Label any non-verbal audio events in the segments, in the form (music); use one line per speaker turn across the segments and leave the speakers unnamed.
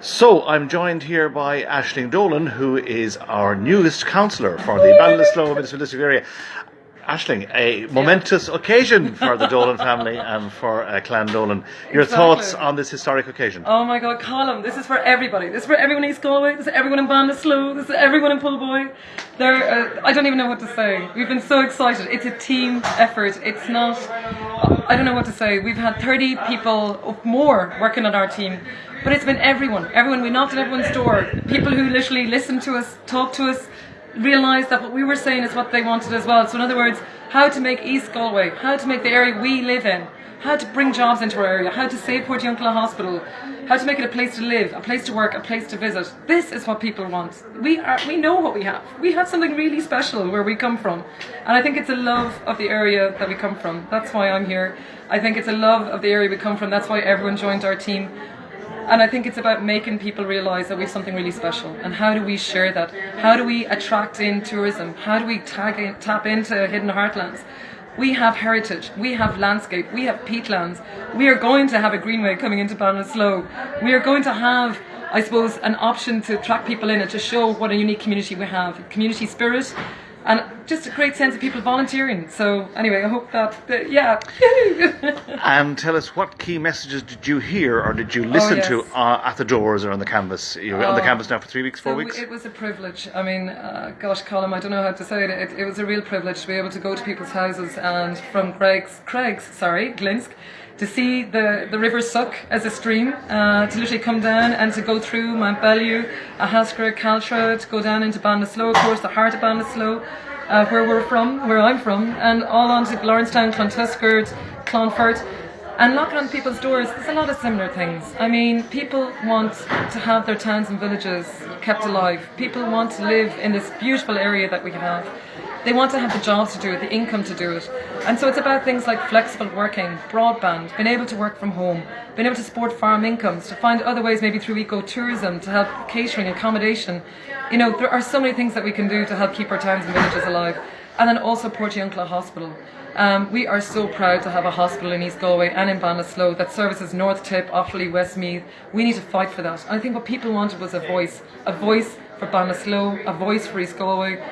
So I'm joined here by Aisling Dolan, who is our newest councillor for the Ballinasloe Municipal District area. Aisling, a momentous yeah. occasion for the Dolan family and for uh, Clan Dolan. Your exactly. thoughts on this historic occasion?
Oh my God, Colin, this is for everybody. This is for everyone in East Galway. This is everyone in Ballinasloe. This is everyone in Poolboy. There, uh, I don't even know what to say. We've been so excited. It's a team effort. It's not. I don't know what to say. We've had 30 people more working on our team. But it's been everyone, everyone. We knocked at everyone's door. People who literally listened to us, talked to us, realised that what we were saying is what they wanted as well. So in other words, how to make East Galway, how to make the area we live in, how to bring jobs into our area, how to save Port Portiuncula Hospital, how to make it a place to live, a place to work, a place to visit. This is what people want. We are, we know what we have. We have something really special where we come from. And I think it's a love of the area that we come from. That's why I'm here. I think it's a love of the area we come from. That's why everyone joined our team. And I think it's about making people realise that we have something really special. And how do we share that? How do we attract in tourism? How do we in, tap into hidden heartlands? We have heritage, we have landscape, we have peatlands. We are going to have a greenway coming into Ballinasloe. We are going to have I suppose, an option to attract people in and to show what a unique community we have. Community spirit, and just a great sense of people volunteering. So anyway, I hope that, that yeah. (laughs)
and tell us what key messages did you hear or did you listen oh, yes. to uh, at the doors or on the canvas? You were oh, on the oh. canvas now for three weeks, four
so
weeks.
It was a privilege. I mean, uh, gosh, Colin, I don't know how to say it. it. it. was a real privilege to be able to go to people's houses and from Creggs, Creggs, sorry, Glinsk to see the, the river Suck as a stream, uh, to literally come down and to go through Mountbellew, Ahascragh, Caltra, to go down into Ballinasloe, of course, the heart of Ballinasloe, uh, where we're from, where I'm from, and all on to Lawrencetown, Clontuskert, Clonfert, and knocking on people's doors. There's a lot of similar things. I mean, people want to have their towns and villages kept alive. People want to live in this beautiful area that we have. They want to have the jobs to do it, the income to do it. And so it's about things like flexible working, broadband, being able to work from home, being able to support farm incomes, to find other ways maybe through ecotourism to help catering, accommodation. You know, there are so many things that we can do to help keep our towns and villages alive. And then also Portiuncula Hospital. Um, we are so proud to have a hospital in East Galway and in Ballinasloe that services North Tip, Offaly, Westmeath. We need to fight for that. And I think what people wanted was a voice, a voice for Ballinasloe, a voice for East Galway,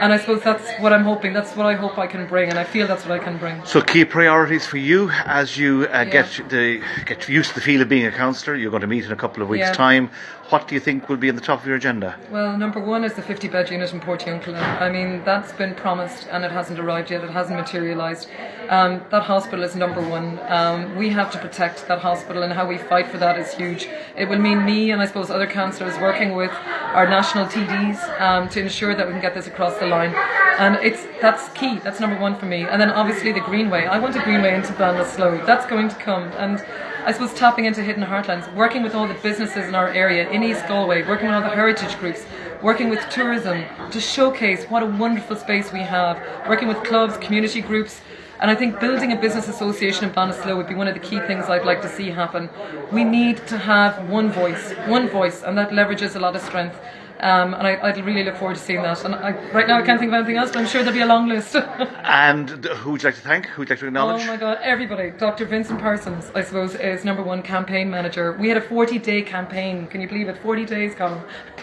and I suppose that's what I'm hoping. That's what I hope I can bring, and I feel that's what I can bring.
So, key priorities for you as you uh, yeah. get the get used to the feel of being a councillor. You're going to meet in a couple of weeks' yeah. time. What do you think will be in the top of your agenda?
Well, number one is the 50 bed unit in Portiuncula. I mean, that's been promised and it hasn't arrived yet. It hasn't materialised. Um, that hospital is number one. Um, we have to protect that hospital, and how we fight for that is huge. It will mean me and I suppose other councillors working with our national TDs um, to ensure that we can get this across the line. And it's that's key. That's number one for me. And then obviously the Greenway. I want a Greenway into Ballinasloe. That's going to come. And I suppose tapping into hidden heartlands, working with all the businesses in our area in East Galway, working with all the heritage groups, working with tourism to showcase what a wonderful space we have, working with clubs, community groups. And I think building a business association in Ballinasloe would be one of the key things I'd like to see happen. We need to have one voice, one voice, and that leverages a lot of strength. Um, and I, would really look forward to seeing that. And I, right now I can't think of anything else, but I'm sure there'll be a long list. (laughs)
and who would you like to thank? Who would you like to acknowledge?
Oh my God, everybody. Dr. Vincent Parsons, I suppose, is number one campaign manager. We had a 40 day campaign. Can you believe it? 40 days, Colin. (laughs)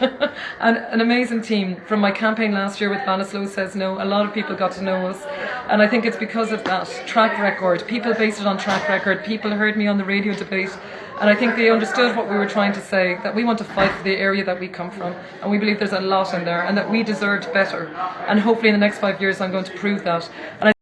and an amazing team. From my campaign last year with Ballinasloe Says No, a lot of people got to know us. And I think it's because of that track record. People based it on track record. People heard me on the radio debate. And I think they understood what we were trying to say, that we want to fight for the area that we come from. And we believe there's a lot in there and that we deserved better. And hopefully in the next five years I'm going to prove that. And I